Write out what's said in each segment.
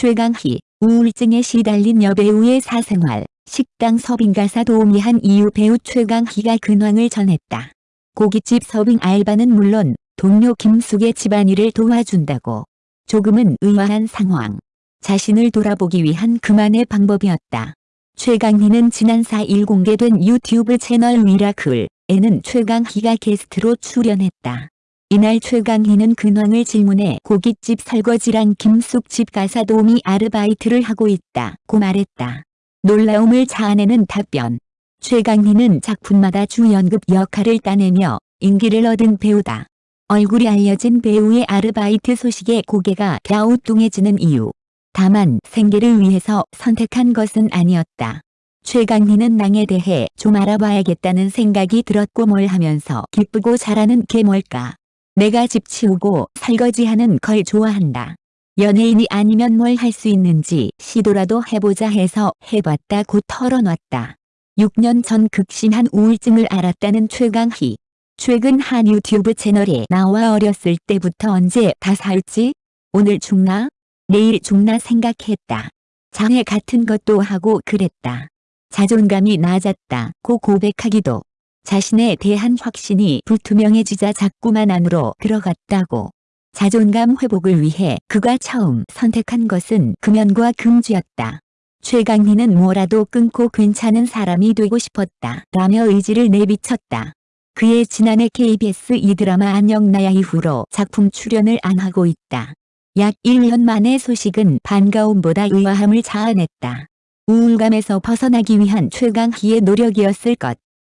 최강희, 우울증에 시달린 여배우의 사생활, 식당 서빙 가사 도우미 한 이유 배우 최강희가 근황을 전했다. 고깃집 서빙 알바는 물론 동료 김숙의 집안일을 도와준다고. 조금은 의아한 상황. 자신을 돌아보기 위한 그만의 방법이었다. 최강희는 지난 4일 공개된 유튜브 채널 미라클에는 최강희가 게스트로 출연했다. 이날 최강희는 근황을 질문해 고깃집 설거지랑 김숙 집 가사 도우미 아르바이트를 하고 있다 고 말했다. 놀라움을 자아내는 답변. 최강희는 작품마다 주연급 역할을 따내며 인기를 얻은 배우다. 얼굴이 알려진 배우의 아르바이트 소식에 고개가 갸우뚱해지는 이유. 다만 생계를 위해서 선택한 것은 아니었다. 최강희는 낭에 대해 좀 알아봐야겠다는 생각이 들었고 뭘 하면서 기쁘고 잘하는 게 뭘까. 내가 집 치우고 설거지하는 걸 좋아한다. 연예인이 아니면 뭘 할 수 있는지 시도라도 해보자 해서 해봤다 고 털어놨다. 6년 전 극심한 우울증을 앓았다는 최강희. 최근 한 유튜브 채널에 나와 어렸을 때부터 언제 다 살지? 오늘 죽나? 내일 죽나 생각했다. 장애 같은 것도 하고 그랬다. 자존감이 낮았다 고 고백하기도. 자신에 대한 확신이 불투명해지자 자꾸만 안으로 들어갔다고. 자존감 회복을 위해 그가 처음 선택한 것은 금연과 금주였다. 최강희는 뭐라도 끊고 괜찮은 사람이 되고 싶었다 라며 의지를 내비쳤다. 그의 지난해 KBS 이 드라마 안녕 나야 이후로 작품 출연을 안 하고 있다. 약 1년 만의 소식은 반가움보다 의아함을 자아냈다. 우울감에서 벗어나기 위한 최강희의 노력이었을 것.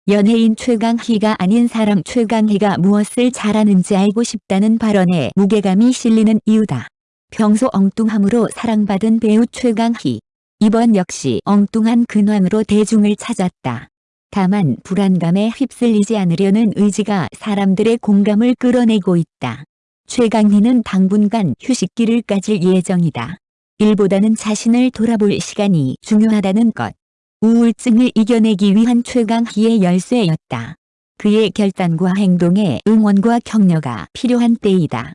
연예인 최강희가 아닌 사람 최강희가 무엇을 잘하는지 알고 싶다는 발언에 무게감이 실리는 이유다. 평소 엉뚱함으로 사랑받은 배우 최강희. 이번 역시 엉뚱한 근황으로 대중을 찾았다. 다만 불안감에 휩쓸리지 않으려는 의지가 사람들의 공감을 끌어내고 있다. 최강희는 당분간 휴식기를 가질 예정이다. 일보다는 자신을 돌아볼 시간이 중요하다는 것. 우울증을 이겨내기 위한 최강희의 열쇠였다. 그의 결단과 행동에 응원과 격려가 필요한 때이다.